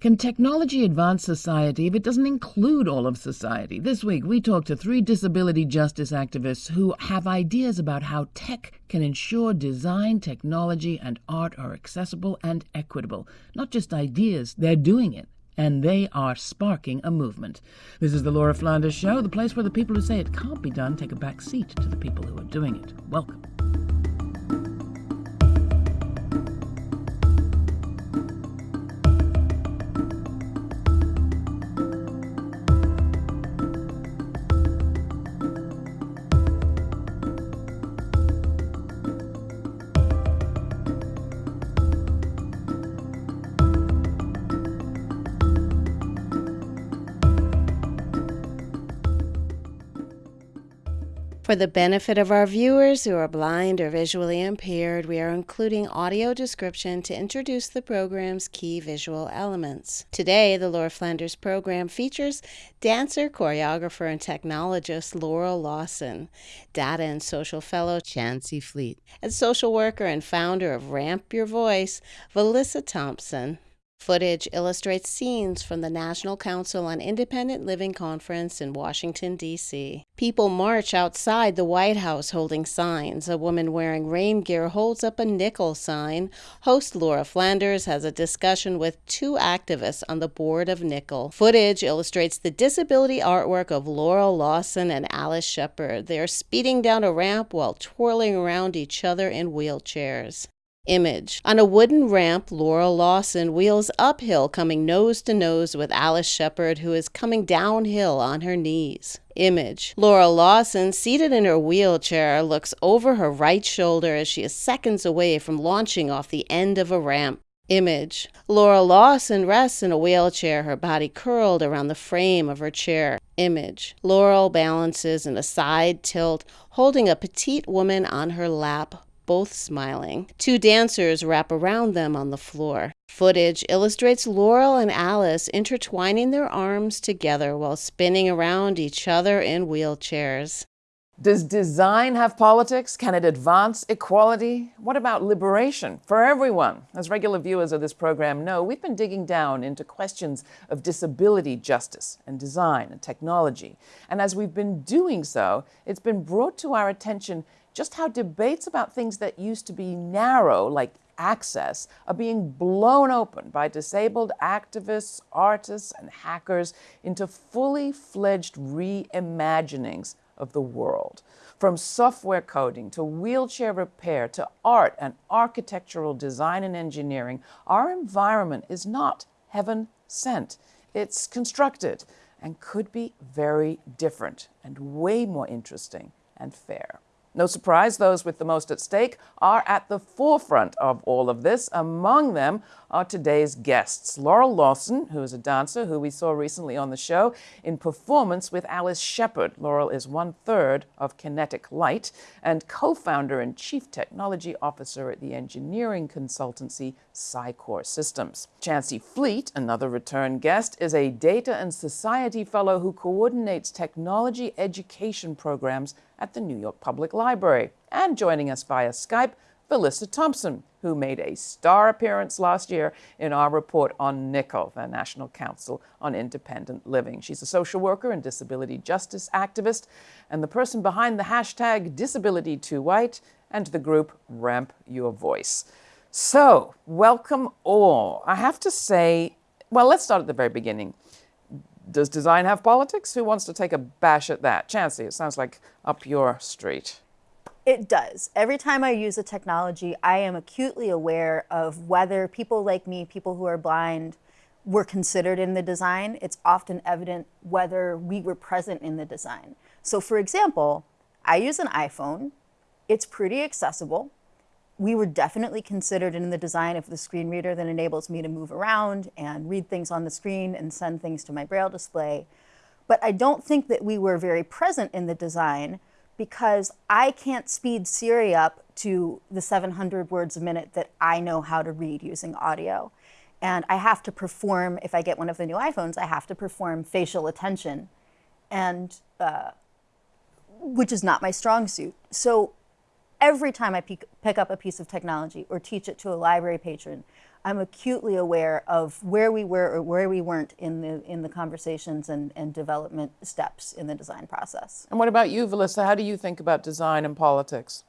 Can technology advance society if it doesn't include all of society? This week, we talked to three disability justice activists who have ideas about how tech can ensure design, technology, and art are accessible and equitable. Not just ideas, they're doing it. And they are sparking a movement. This is the Laura Flanders Show, the place where the people who say it can't be done take a back seat to the people who are doing it. Welcome. For the benefit of our viewers who are blind or visually impaired, we are including audio description to introduce the program's key visual elements. Today, the Laura Flanders program features dancer, choreographer, and technologist Laurel Lawson, data and social fellow Chancey Fleet, and social worker and founder of Ramp Your Voice, Vilissa Thompson. Footage illustrates scenes from the National Council on Independent Living Conference in Washington, D.C. People march outside the White House holding signs. A woman wearing rain gear holds up a nickel sign. Host Laura Flanders has a discussion with two activists on the board of Nickel. Footage illustrates the disability artwork of Laurel Lawson and Alice Sheppard. They are speeding down a ramp while twirling around each other in wheelchairs. Image. On a wooden ramp, Laura Lawson wheels uphill, coming nose to nose with Alice Sheppard, who is coming downhill on her knees. Image. Laura Lawson, seated in her wheelchair, looks over her right shoulder as she is seconds away from launching off the end of a ramp. Image. Laura Lawson rests in a wheelchair, her body curled around the frame of her chair. Image. Laurel balances in a side tilt, holding a petite woman on her lap both smiling. Two dancers wrap around them on the floor. Footage illustrates Laurel and Alice intertwining their arms together while spinning around each other in wheelchairs. Does design have politics? Can it advance equality? What about liberation for everyone? As regular viewers of this program know, we've been digging down into questions of disability justice and design and technology. And as we've been doing so, it's been brought to our attention just how debates about things that used to be narrow, like access, are being blown open by disabled activists, artists, and hackers into fully fledged reimaginings of the world. From software coding to wheelchair repair to art and architectural design and engineering, our environment is not heaven sent. It's constructed and could be very different and way more interesting and fair. No surprise, those with the most at stake are at the forefront of all of this. Among them are today's guests. Laurel Lawson, who is a dancer who we saw recently on the show in performance with Alice Sheppard. Laurel is one third of Kinetic Light and co founder and chief technology officer at the engineering consultancy Psycore Systems. Chancey Fleet, another return guest, is a data and society fellow who coordinates technology education programs at the New York Public Library. And joining us via Skype, Vilissa Thompson, who made a star appearance last year in our report on NCIL, the National Council on Independent Living. She's a social worker and disability justice activist, and the person behind the hashtag DisabilityTooWhite and the group Ramp Your Voice. So, welcome all. I have to say, well, let's start at the very beginning. Does design have politics? Who wants to take a bash at that? Chancey, it sounds like up your street. It does. Every time I use a technology, I am acutely aware of whether people like me, people who are blind, were considered in the design. It's often evident whether we were present in the design. So for example, I use an iPhone. It's pretty accessible we were definitely considered in the design of the screen reader that enables me to move around and read things on the screen and send things to my braille display. But I don't think that we were very present in the design because I can't speed Siri up to the 700 words a minute that I know how to read using audio. And I have to perform, if I get one of the new iPhones, I have to perform facial attention, and uh, which is not my strong suit. So every time I pick up a piece of technology or teach it to a library patron, I'm acutely aware of where we were or where we weren't in the in the conversations and, and development steps in the design process. And what about you, Vilissa? How do you think about design and politics?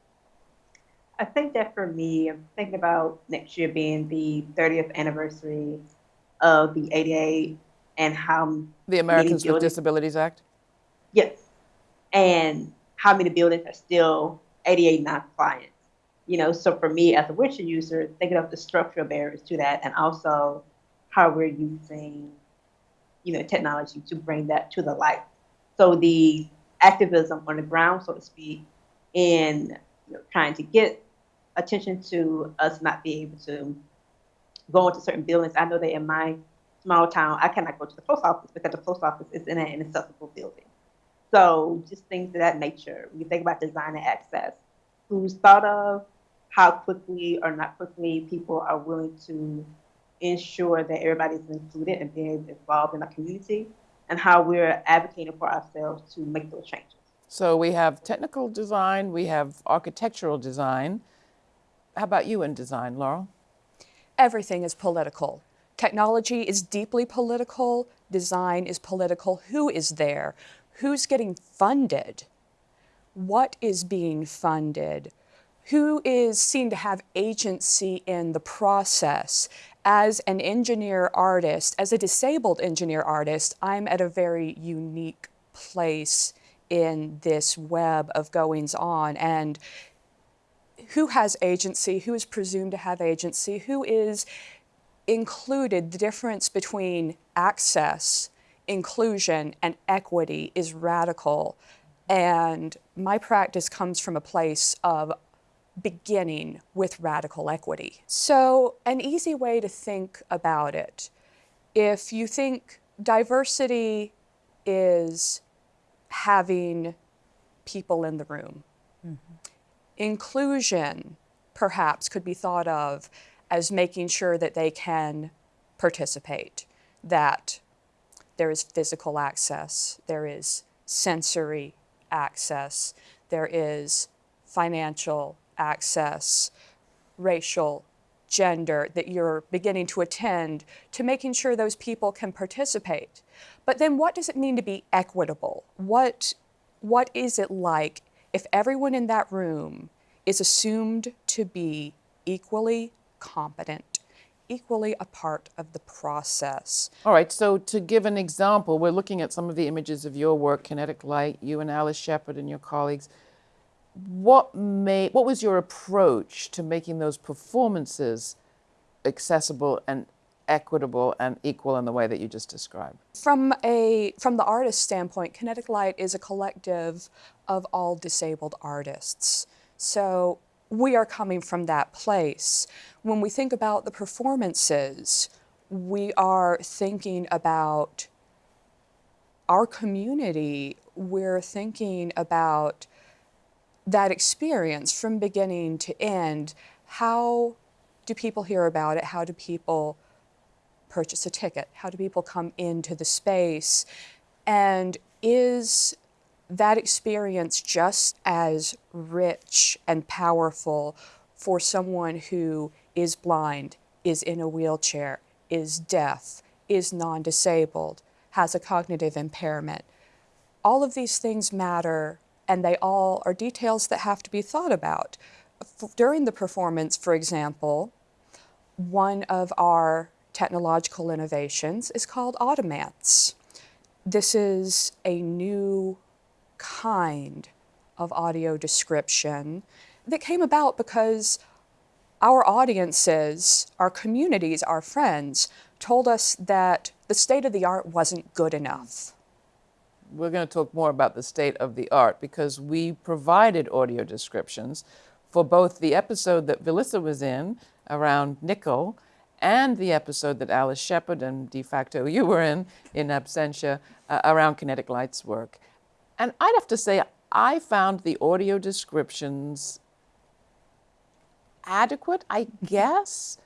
I think that for me, I'm thinking about next year being the 30th anniversary of the ADA and how the Americans with Disabilities Act. Yes, and how many buildings are still ADA non-compliant. You know, so for me as a wheelchair user, thinking of the structural barriers to that, and also how we're using, you know, technology to bring that to the light. So the activism on the ground, so to speak, in you know, trying to get attention to us not being able to go into certain buildings. I know that in my small town, I cannot go to the post office because the post office is in an inaccessible building. So just things of that nature. When you think about design and access, who's thought of, how quickly or not quickly people are willing to ensure that everybody's included and being involved in a community, and how we're advocating for ourselves to make those changes. So we have technical design, we have architectural design. How about you in design, Laurel? Everything is political. Technology is deeply political, design is political. Who is there? Who's getting funded? What is being funded? Who is seen to have agency in the process? As an engineer artist, as a disabled engineer artist, I'm at a very unique place in this web of goings on. And who has agency, who is presumed to have agency, who is included, the difference between access, inclusion, and equity is radical. And my practice comes from a place of beginning with radical equity. So an easy way to think about it, if you think diversity is having people in the room, mm -hmm. inclusion perhaps could be thought of as making sure that they can participate, that there is physical access, there is sensory access, there is financial access, racial, gender that you're beginning to attend to making sure those people can participate. But then what does it mean to be equitable? What, what is it like if everyone in that room is assumed to be equally competent, equally a part of the process. All right, so to give an example, we're looking at some of the images of your work, Kinetic Light, you and Alice Sheppard and your colleagues what made what was your approach to making those performances accessible and equitable and equal in the way that you just described? From a from the artist standpoint, Kinetic Light is a collective of all disabled artists. So we are coming from that place. When we think about the performances, we are thinking about our community. We're thinking about that experience from beginning to end, how do people hear about it? How do people purchase a ticket? How do people come into the space? And is that experience just as rich and powerful for someone who is blind, is in a wheelchair, is deaf, is non-disabled, has a cognitive impairment? All of these things matter and they all are details that have to be thought about. During the performance, for example, one of our technological innovations is called Audimance. This is a new kind of audio description that came about because our audiences, our communities, our friends told us that the state of the art wasn't good enough we're going to talk more about the state of the art because we provided audio descriptions for both the episode that Vilissa was in around Nickel and the episode that Alice Sheppard and de facto you were in, in absentia, uh, around Kinetic Light's work. And I'd have to say, I found the audio descriptions adequate, I guess,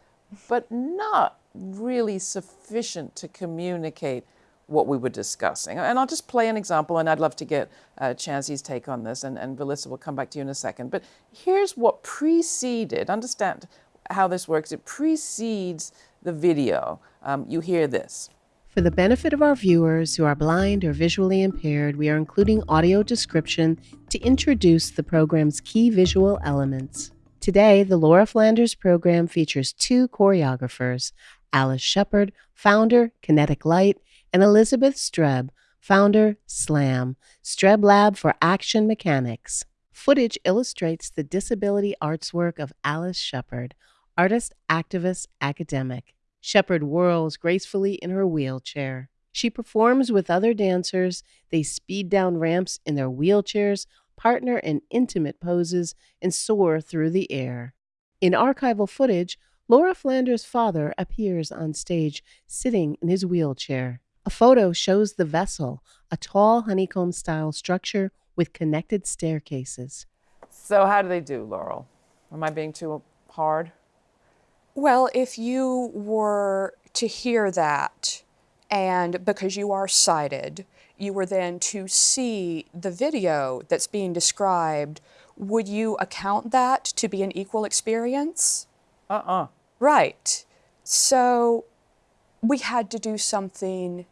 but not really sufficient to communicate what we were discussing. And I'll just play an example, and I'd love to get uh, Chancey's take on this, and, and Vilissa will come back to you in a second. But here's what preceded, understand, how this works. It precedes the video. Um, you hear this. For the benefit of our viewers who are blind or visually impaired, we are including audio description to introduce the program's key visual elements. Today, the Laura Flanders program features two choreographers Alice Sheppard, founder, Kinetic Light, and Elizabeth Streb, founder, SLAM, Streb Lab for Action Mechanics. Footage illustrates the disability arts work of Alice Sheppard, artist, activist, academic. Sheppard whirls gracefully in her wheelchair. She performs with other dancers. They speed down ramps in their wheelchairs, partner in intimate poses, and soar through the air. In archival footage, Laura Flanders' father appears on stage sitting in his wheelchair. A photo shows the vessel, a tall honeycomb style structure with connected staircases. So, how do they do, Laurel? Am I being too hard? Well, if you were to hear that, and because you are sighted, you were then to see the video that's being described, would you account that to be an equal experience? Uh uh Right. So we had to do something,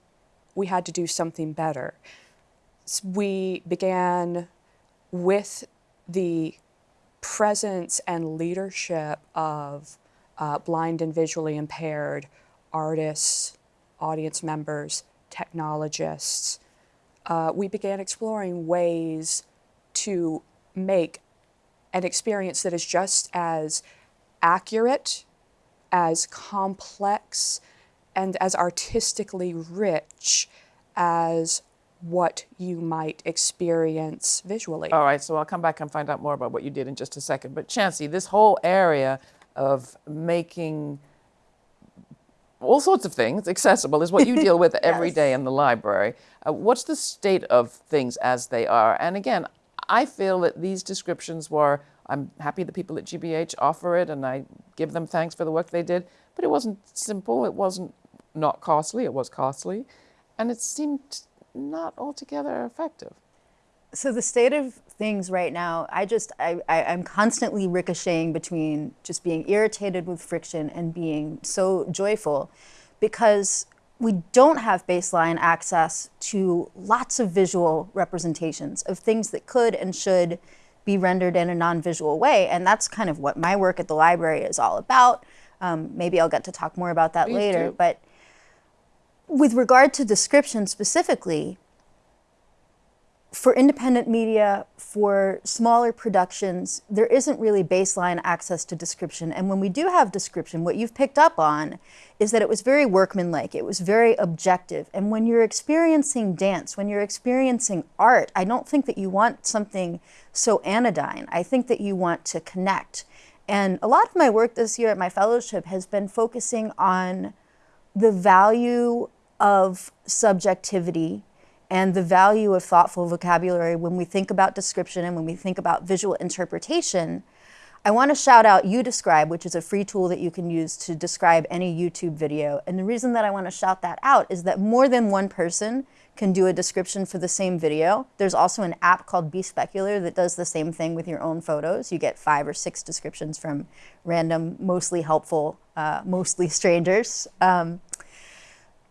we had to do something better. We began with the presence and leadership of uh, blind and visually impaired artists, audience members, technologists, uh, we began exploring ways to make an experience that is just as accurate, as complex, and as artistically rich as what you might experience visually. All right, so I'll come back and find out more about what you did in just a second. But Chancey, this whole area of making all sorts of things accessible is what you deal with every Yes. day in the library. Uh, what's the state of things as they are? And again, I feel that these descriptions were, I'm happy the people at GBH offer it and I give them thanks for the work they did, but it wasn't simple, it wasn't not costly, it was costly, and it seemed not altogether effective. So the state of things right now, I just I, I I'm constantly ricocheting between just being irritated with friction and being so joyful because we don't have baseline access to lots of visual representations of things that could and should be rendered in a non-visual way and that's kind of what my work at the library is all about um, maybe i'll get to talk more about that Please later do. but with regard to description specifically for independent media, for smaller productions, there isn't really baseline access to description. And when we do have description, what you've picked up on is that it was very workmanlike, it was very objective. And when you're experiencing dance, when you're experiencing art, I don't think that you want something so anodyne. I think that you want to connect. And a lot of my work this year at my fellowship has been focusing on the value of subjectivity and the value of thoughtful vocabulary when we think about description and when we think about visual interpretation. I want to shout out YouDescribe, which is a free tool that you can use to describe any YouTube video. And the reason that I want to shout that out is that more than one person can do a description for the same video. There's also an app called BeSpecular that does the same thing with your own photos. You get five or six descriptions from random, mostly helpful, uh, mostly strangers. Um,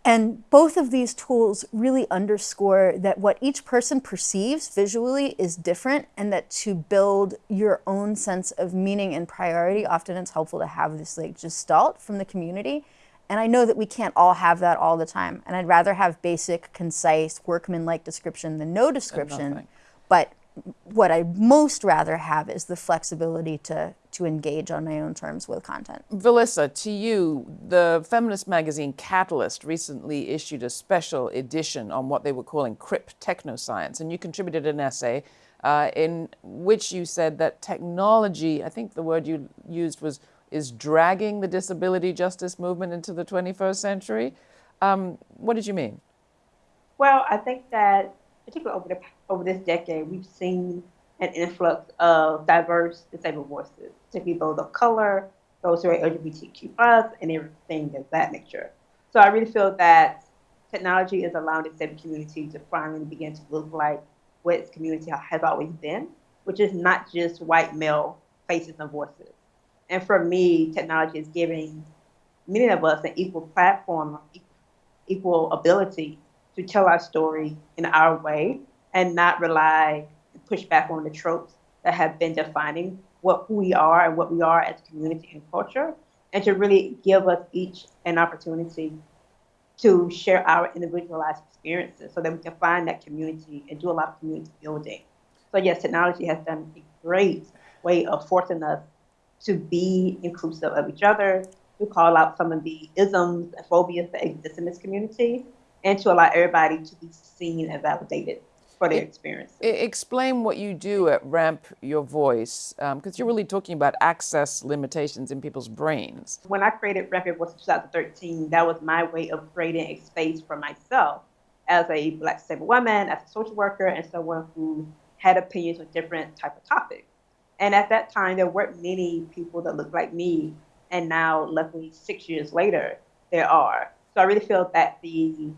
and both of these tools really underscore that what each person perceives visually is different, and that to build your own sense of meaning and priority, often it's helpful to have this like gestalt from the community. And I know that we can't all have that all the time. And I'd rather have basic, concise, workman-like description than no description. But what I'd most rather have is the flexibility to to engage on my own terms with content. Vilissa, to you, the feminist magazine Catalyst recently issued a special edition on what they were calling crip technoscience, and you contributed an essay uh, in which you said that technology, I think the word you used was, is dragging the disability justice movement into the 21st century. Um, what did you mean? Well, I think that particularly over the over this decade, we've seen an influx of diverse disabled voices, particularly those of color, those who are LGBTQ plus, and everything of that nature. So I really feel that technology is allowing the disabled community to finally begin to look like what its community has always been, which is not just white male faces and voices. And for me, technology is giving many of us an equal platform, equal ability to tell our story in our way and not rely push back on the tropes that have been defining what who we are and what we are as a community and culture, and to really give us each an opportunity to share our individualized experiences so that we can find that community and do a lot of community building. So yes, technology has done a great way of forcing us to be inclusive of each other, to call out some of the isms and phobias that exist in this community, and to allow everybody to be seen and validated for their experience. Explain what you do at Ramp Your Voice, because um, you're really talking about access limitations in people's brains. When I created Ramp Your Voice in 2013, that was my way of creating a space for myself as a Black disabled woman, as a social worker, and someone who had opinions on different type of topics. And at that time, there weren't many people that looked like me. And now, luckily, six years later, there are. So I really feel that the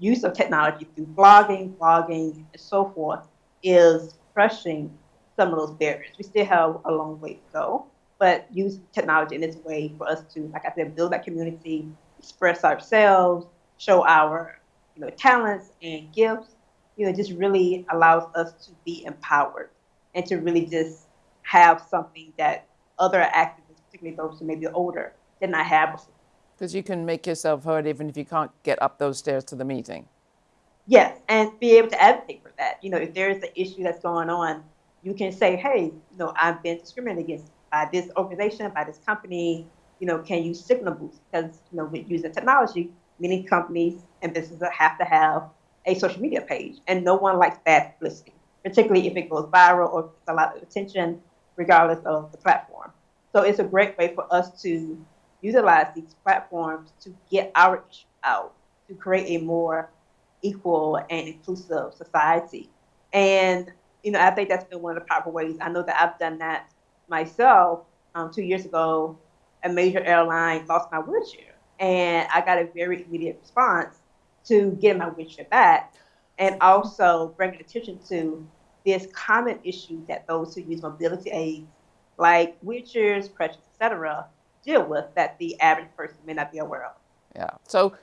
use of technology through blogging, blogging, and so forth is crushing some of those barriers. We still have a long way to go, but use technology in this way for us to, like I said, build that community, express ourselves, show our you know talents and gifts. You know, just really allows us to be empowered and to really just have something that other activists, particularly those who may be older, did not have before. Because you can make yourself heard even if you can't get up those stairs to the meeting. Yes, and be able to advocate for that. You know, if there is an issue that's going on, you can say, hey, you know, I've been discriminated against by this organization, by this company. You know, can you signal boost? Because, you know, with using technology, many companies and businesses have to have a social media page, and no one likes bad publicity, particularly if it goes viral or gets a lot of attention, regardless of the platform. So it's a great way for us to utilize these platforms to get our issue out, to create a more equal and inclusive society. And, you know, I think that's been one of the powerful ways. I know that I've done that myself. Um, two years ago, a major airline lost my wheelchair. And I got a very immediate response to getting my wheelchair back and also bringing attention to this common issue that those who use mobility aids, like wheelchairs, crutches, etc., deal with that the average person may not be aware of. Yeah. So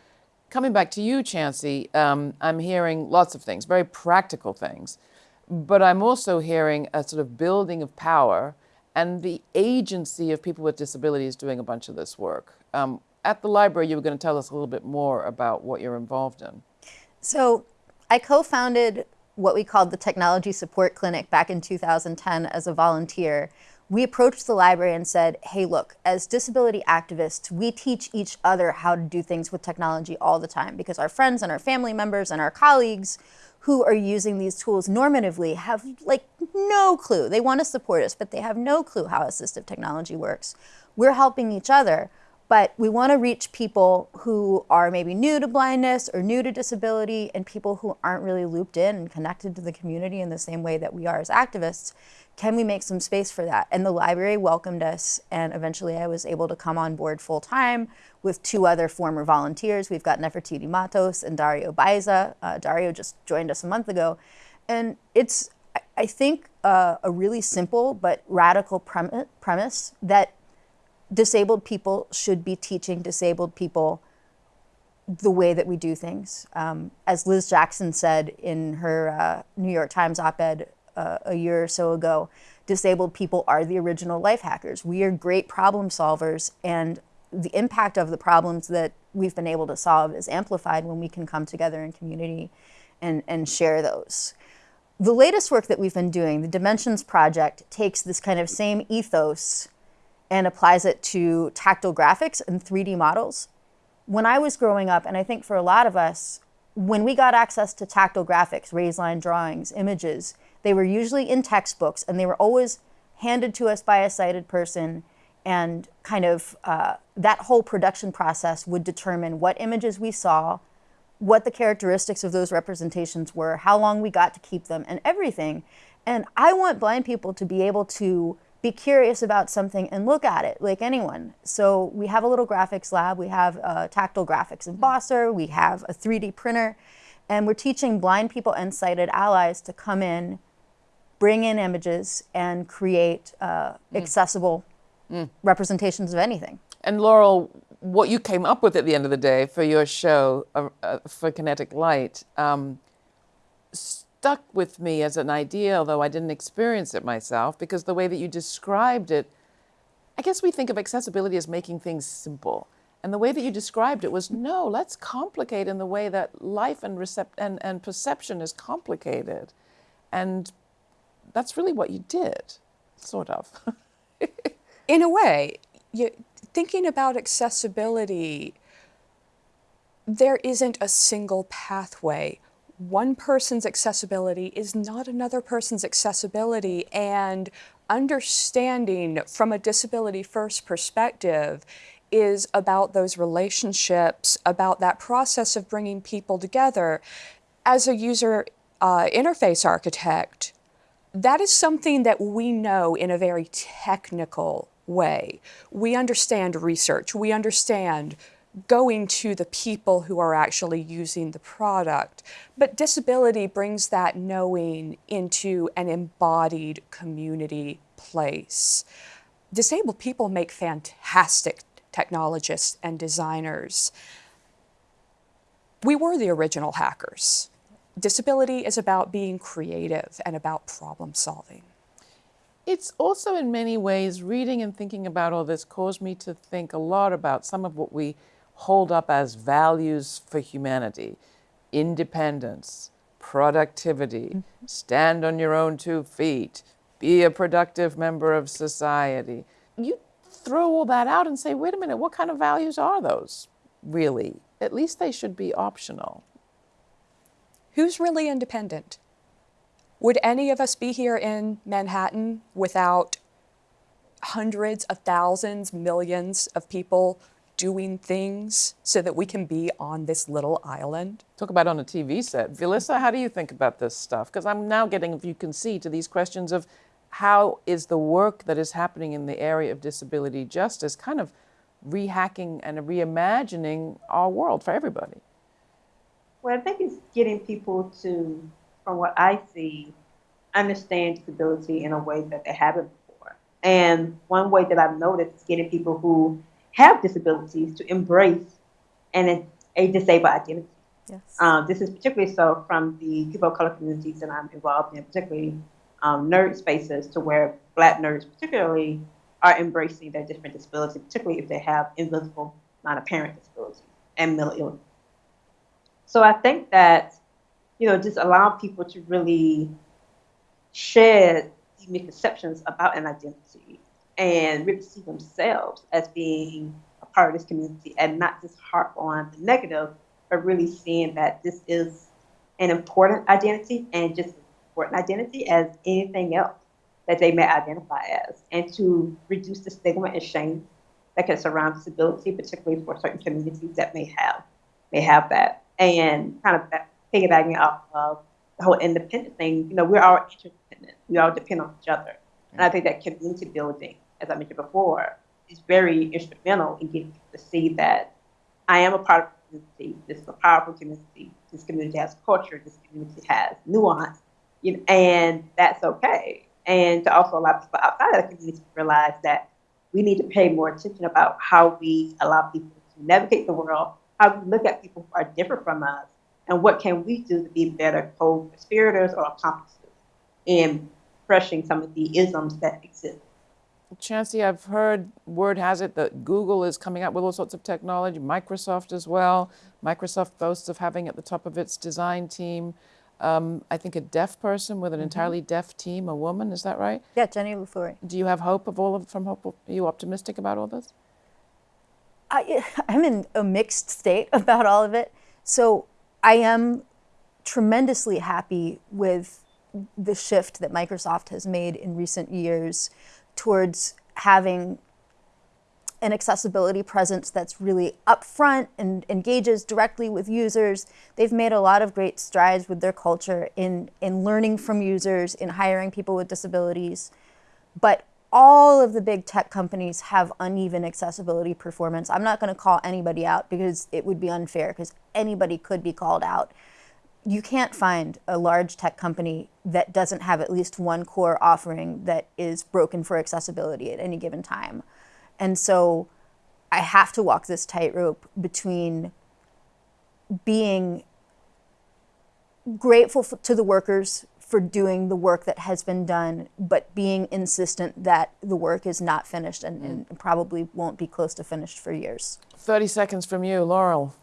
coming back to you, Chancey, um, I'm hearing lots of things, very practical things, but I'm also hearing a sort of building of power and the agency of people with disabilities doing a bunch of this work. Um, at the library, you were going to tell us a little bit more about what you're involved in. So I co-founded what we called the Technology Support Clinic back in 2010 as a volunteer we approached the library and said, hey, look, as disability activists, we teach each other how to do things with technology all the time because our friends and our family members and our colleagues who are using these tools normatively have like no clue. They want to support us, but they have no clue how assistive technology works. We're helping each other, but we want to reach people who are maybe new to blindness or new to disability and people who aren't really looped in and connected to the community in the same way that we are as activists can we make some space for that? And the library welcomed us, and eventually I was able to come on board full time with two other former volunteers. We've got Nefertiti Matos and Dario Baiza. Uh, Dario just joined us a month ago. And it's, I think, uh, a really simple but radical premise that disabled people should be teaching disabled people the way that we do things. Um, as Liz Jackson said in her uh, New York Times op-ed uh, a year or so ago, disabled people are the original life hackers. We are great problem solvers and the impact of the problems that we've been able to solve is amplified when we can come together in community and, and share those. The latest work that we've been doing, the Dimensions Project, takes this kind of same ethos and applies it to tactile graphics and 3D models. When I was growing up, and I think for a lot of us, when we got access to tactile graphics, raised line drawings, images, they were usually in textbooks and they were always handed to us by a sighted person and kind of uh, that whole production process would determine what images we saw, what the characteristics of those representations were, how long we got to keep them, and everything. And I want blind people to be able to be curious about something and look at it like anyone. So we have a little graphics lab, we have a tactile graphics embosser, we have a 3D printer, and we're teaching blind people and sighted allies to come in bring in images and create uh, mm. accessible representations of anything. And Laurel, what you came up with at the end of the day for your show uh, uh, for Kinetic Light um, stuck with me as an idea, although I didn't experience it myself, because the way that you described it, I guess we think of accessibility as making things simple. And the way that you described it was no, let's complicate in the way that life and, recept- and, and perception is complicated. And that's really what you did, sort of. in a way, you, thinking about accessibility, there isn't a single pathway. One person's accessibility is not another person's accessibility, and understanding from a disability first perspective is about those relationships, about that process of bringing people together. As a user uh, interface architect, that is something that we know in a very technical way. We understand research, we understand going to the people who are actually using the product. But disability brings that knowing into an embodied community place. Disabled people make fantastic technologists and designers. We were the original hackers. Disability is about being creative and about problem solving. It's also, in many ways, reading and thinking about all this caused me to think a lot about some of what we hold up as values for humanity independence, productivity, mm-hmm. stand on your own two feet, be a productive member of society. You throw all that out and say, wait a minute, what kind of values are those really? At least they should be optional. Who's really independent? Would any of us be here in Manhattan without hundreds of thousands, millions of people doing things so that we can be on this little island? Talk about on a TV set. Vilissa, how do you think about this stuff? Because I'm now getting, if you can see, to these questions of how is the work that is happening in the area of disability justice kind of rehacking and reimagining our world for everybody? Well, I think it's getting people to, from what I see, understand disability in a way that they haven't before. And one way that I've noticed is getting people who have disabilities to embrace an, a disabled identity. Yes. Um, this is particularly so from the people of color communities that I'm involved in, particularly um, nerd spaces, to where Black nerds particularly are embracing their different disabilities, particularly if they have invisible, non-apparent disabilities and mental illness. So I think that, you know, just allowing people to really share the misconceptions about an identity and really see themselves as being a part of this community and not just harp on the negative, but really seeing that this is an important identity and just as important identity as anything else that they may identify as, and to reduce the stigma and shame that can surround disability, particularly for certain communities that may have may have that and kind of piggybacking off of the whole independent thing, you know, we're all interdependent. We all depend on each other. And I think that community building, as I mentioned before, is very instrumental in getting to see that I am a part of the community. This is a powerful community. This community has culture. This community has nuance, you know, and that's okay. And to also allow people outside of the community to realize that we need to pay more attention about how we allow people to navigate the world how we look at people who are different from us, and what can we do to be better co-conspirators or accomplices in crushing some of the isms that exist. Chancey, I've heard word has it that Google is coming out with all sorts of technology, Microsoft as well. Microsoft boasts of having at the top of its design team, um, I think a deaf person with an mm-hmm. entirely deaf team, a woman, is that right? Yeah, Jenny Lay-Flurrie. Do you have hope of all of from hope? Are you optimistic about all this? I, I'm in a mixed state about all of it. So I am tremendously happy with the shift that Microsoft has made in recent years towards having an accessibility presence that's really upfront and engages directly with users. They've made a lot of great strides with their culture in, in learning from users, in hiring people with disabilities. But all of the big tech companies have uneven accessibility performance. I'm not going to call anybody out because it would be unfair because anybody could be called out. You can't find a large tech company that doesn't have at least one core offering that is broken for accessibility at any given time. And so I have to walk this tightrope between being grateful f- to the workers for doing the work that has been done, but being insistent that the work is not finished and, and mm. probably won't be close to finished for years. 30 seconds from you, Laurel.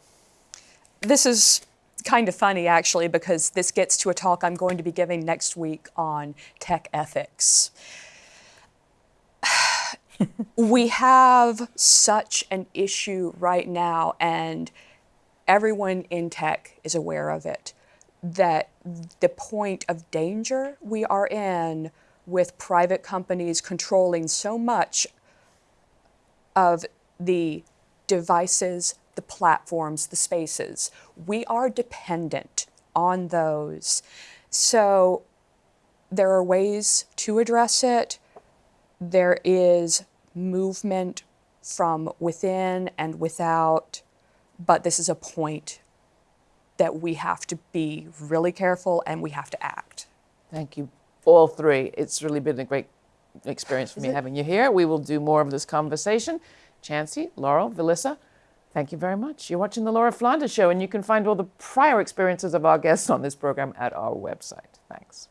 This is kind of funny actually because this gets to a talk I'm going to be giving next week on tech ethics. we have such an issue right now, and everyone in tech is aware of it, that the point of danger we are in with private companies controlling so much of the devices, the platforms, the spaces. We are dependent on those. So there are ways to address it. There is movement from within and without, but this is a point that we have to be really careful and we have to act. Thank you, all three. It's really been a great experience for me having you here. We will do more of this conversation. Chancey, Laurel, Vilissa, thank you very much. You're watching The Laura Flanders Show, and you can find all the prior experiences of our guests on this program at our website. Thanks.